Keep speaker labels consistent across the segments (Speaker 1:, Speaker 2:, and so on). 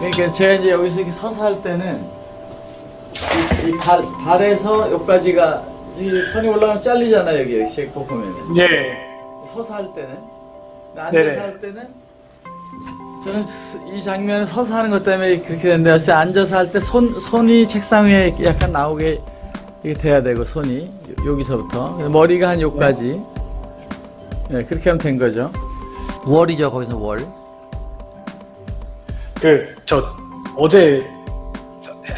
Speaker 1: 그러니까 제가 이제 여기서 이렇게 서서 할 때는 이, 이 발, 발에서 여기까지가 이 선이 올라가면 잘리잖아요 여기 여기 꼭 보면은.
Speaker 2: 예.
Speaker 1: 서서 할 때는. 앉아서
Speaker 2: 네네.
Speaker 1: 할 때는 저는 스- 이 장면을 서서 하는 것 때문에 그렇게 되는데 어쨌든 앉아서 할 때 손 손이 책상 위에 약간 나오게 이렇게 돼야 되고 손이 요- 여기서부터. 머리가 한 여기까지. 네, 그렇게 하면 된 거죠. 월이죠 거기서 월
Speaker 2: 그 저 어제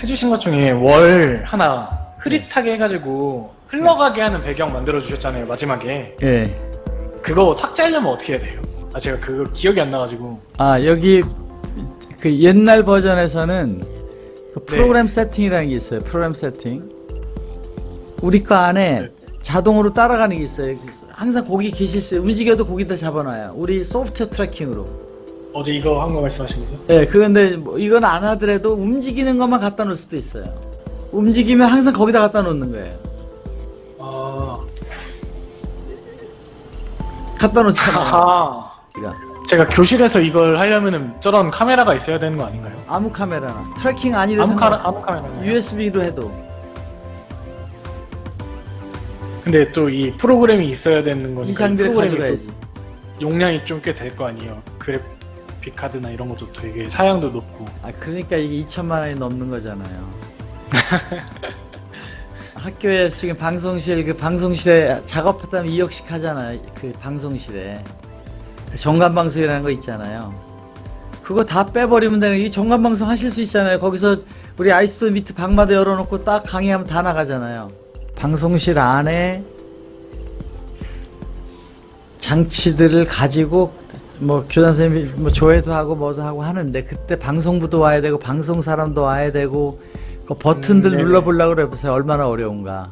Speaker 2: 해주신 것 중에 월 하나 흐릿하게 해가지고 흘러가게 하는 배경 만들어 주셨잖아요 마지막에
Speaker 1: 예.
Speaker 2: 그거 삭제하려면 어떻게 해야 돼요? 아 제가 그거 기억이 안 나가지고
Speaker 1: 아 여기 그 옛날 버전에서는 그 프로그램 세팅이라는 게 있어요. 프로그램 세팅. 우리 거 안에 자동으로 따라가는 게 있어요. 항상 거기 계실 수 움직여도 거기다 잡아놔요. 우리 소프트웨어 tracking으로.
Speaker 2: 어제 이거 한 거 말씀하신 거죠?
Speaker 1: 예, 그건데 뭐 이건 안 하더라도 움직이는 것만 갖다 놓을 수도 있어요. 움직이면 항상 거기다 갖다 놓는 거예요.
Speaker 2: 아,
Speaker 1: 갖다 놓잖아요.
Speaker 2: 아. 제가 교실에서 이걸 하려면은 저런 카메라가 있어야 되는 거 아닌가요?
Speaker 1: 아무 카메라나 tracking 아니도
Speaker 2: 아무 카메라
Speaker 1: 상관없어요.
Speaker 2: 아무 카메라.
Speaker 1: USB로 해도
Speaker 2: 근데 또 이 프로그램이 있어야 되는
Speaker 1: 이
Speaker 2: 거니까 이
Speaker 1: 장비를
Speaker 2: 프로그램이
Speaker 1: 가져가야지.
Speaker 2: 또 용량이 좀 꽤 될 거 아니에요. 그래 픽 카드나 이런 것도 되게 사양도 높고.
Speaker 1: 아 그러니까 이게 2천만 원이 넘는 거잖아요. 학교에 지금 방송실 그 방송실에 작업하다면 2억씩 하잖아요. 그 방송실에 정관 방송이라는 거 있잖아요. 그거 다 빼버리면 되는 이 정관 방송 하실 수 있잖아요. 거기서 우리 아이스도 밑에 방마다 열어놓고 딱 강의하면 다 나가잖아요. 방송실 안에 장치들을 가지고 뭐 교장 선생님이 뭐 조회도 하고 뭐도 하고 하는데 그때 방송부도 와야 되고 방송 사람도 와야 되고 그 버튼들
Speaker 2: 음.
Speaker 1: 눌러보려고 그래 보세요. 얼마나 어려운가.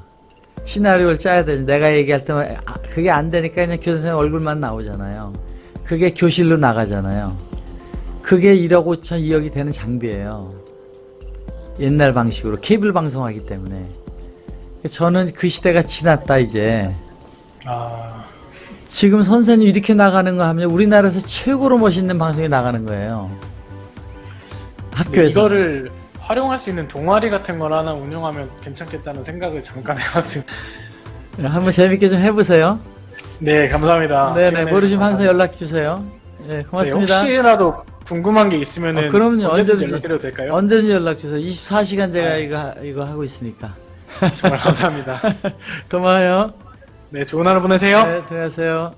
Speaker 1: 시나리오를 짜야 되지 내가 얘기할 때만 아, 그게 안 되니까 그냥 교장 선생님 얼굴만 나오잖아요. 그게 교실로 나가잖아요. 그게 1억 5천 2억이 되는 장비예요. 옛날 방식으로 케이블 방송하기 때문에. 저는 그 시대가 지났다 이제.
Speaker 2: 아,
Speaker 1: 지금 선생님 이렇게 나가는 거 하면 우리나라에서 최고로 멋있는 방송이 나가는 거예요. 학교에서.
Speaker 2: 이거를 활용할 수 있는 동아리 같은 걸 하나 운영하면 괜찮겠다는 생각을 잠깐 해봤습니다.
Speaker 1: 한번 재밌게 좀 해보세요.
Speaker 2: 네, 감사합니다.
Speaker 1: 네네,
Speaker 2: 시간
Speaker 1: 모르시면 항상 연락 주세요. 네,
Speaker 2: 네,
Speaker 1: 고맙습니다.
Speaker 2: 혹시라도 궁금한 게 있으면은
Speaker 1: 어, 그럼요.
Speaker 2: 언제든지
Speaker 1: 언제든지.
Speaker 2: 연락드려도 될까요?
Speaker 1: 언제든지 연락 주세요. 24시간 제가
Speaker 2: 아.
Speaker 1: 이거, 이거 하고 있으니까.
Speaker 2: 정말 감사합니다.
Speaker 1: 고마워요.
Speaker 2: 네, 좋은 하루 보내세요.
Speaker 1: 네, 들어가세요.